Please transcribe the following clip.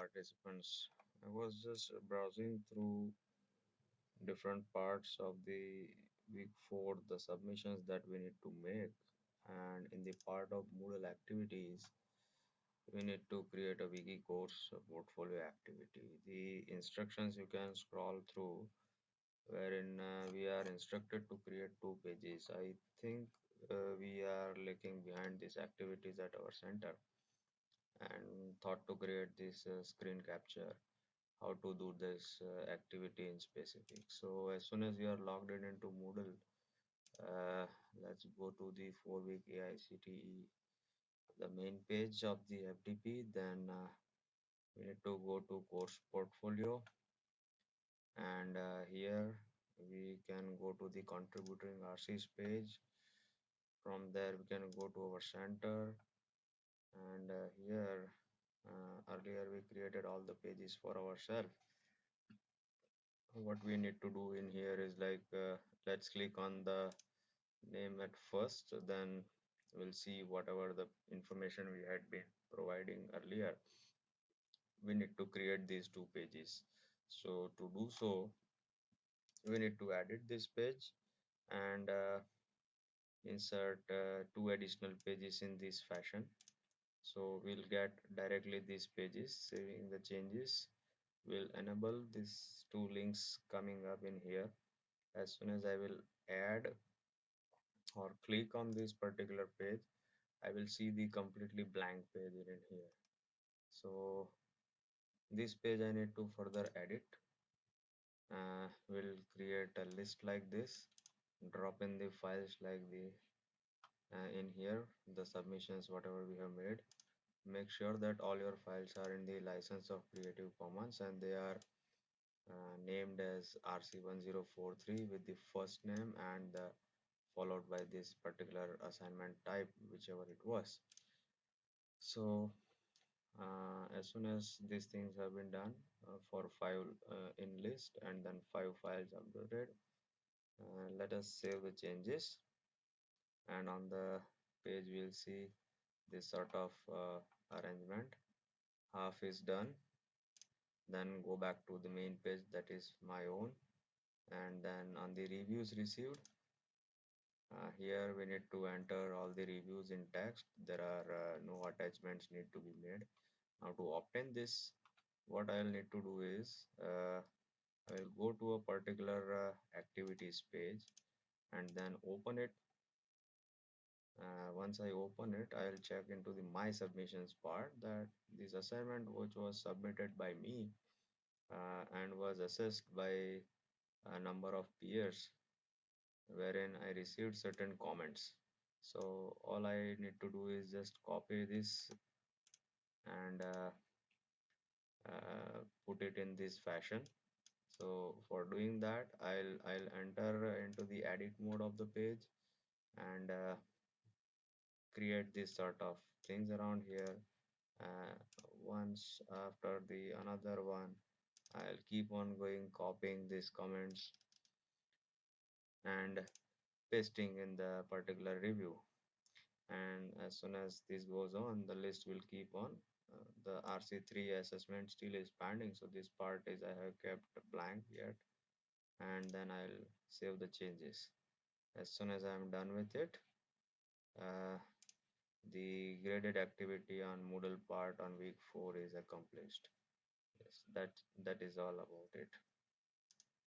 participants. I was just browsing through different parts of the week four, the submissions that we need to make. And in the part of Moodle activities, we need to create a wiki course portfolio activity. The instructions you can scroll through wherein uh, we are instructed to create two pages. I think uh, we are lagging behind these activities at our center and thought to create this uh, screen capture how to do this uh, activity in specific. So as soon as you are logged in into moodle uh, let's go to the four week AICTE the main page of the FDP then uh, we need to go to course portfolio. And uh, here we can go to the contributing RCs page from there we can go to our center and uh, here uh, earlier we created all the pages for ourselves. What we need to do in here is like uh, let's click on the name at first then we'll see whatever the information we had been providing earlier. We need to create these two pages. So to do so we need to edit this page and uh, insert uh, two additional pages in this fashion so we'll get directly these pages saving the changes. Will enable these two links coming up in here. As soon as I will add or click on this particular page I will see the completely blank page in here. So this page I need to further edit. Uh, we'll create a list like this drop in the files like the uh, in here the submissions whatever we have made. Make sure that all your files are in the license of creative commons and they are uh, named as rc1043 with the first name and the followed by this particular assignment type whichever it was. So uh, as soon as these things have been done uh, for file uh, in list and then five files uploaded uh, let us save the changes and on the page we'll see this sort of uh, arrangement. Half is done. Then go back to the main page that is my own. And then on the reviews received uh, here we need to enter all the reviews in text. There are uh, no attachments need to be made. Now to obtain this what I'll need to do is uh, I'll go to a particular uh, activities page and then open it uh, once I open it I'll check into the my submissions part that this assignment which was submitted by me uh, and was assessed by a number of peers wherein I received certain comments. So all I need to do is just copy this and uh, uh, put it in this fashion. So for doing that I'll I'll enter into the edit mode of the page and uh, create this sort of things around here. Uh, once after the another one I'll keep on going copying these comments and pasting in the particular review. And as soon as this goes on the list will keep on. Uh, the RC3 assessment still is pending so this part is I have kept blank yet. And then I'll save the changes. As soon as I'm done with it uh, the graded activity on Moodle part on week 4 is accomplished. Yes that that is all about it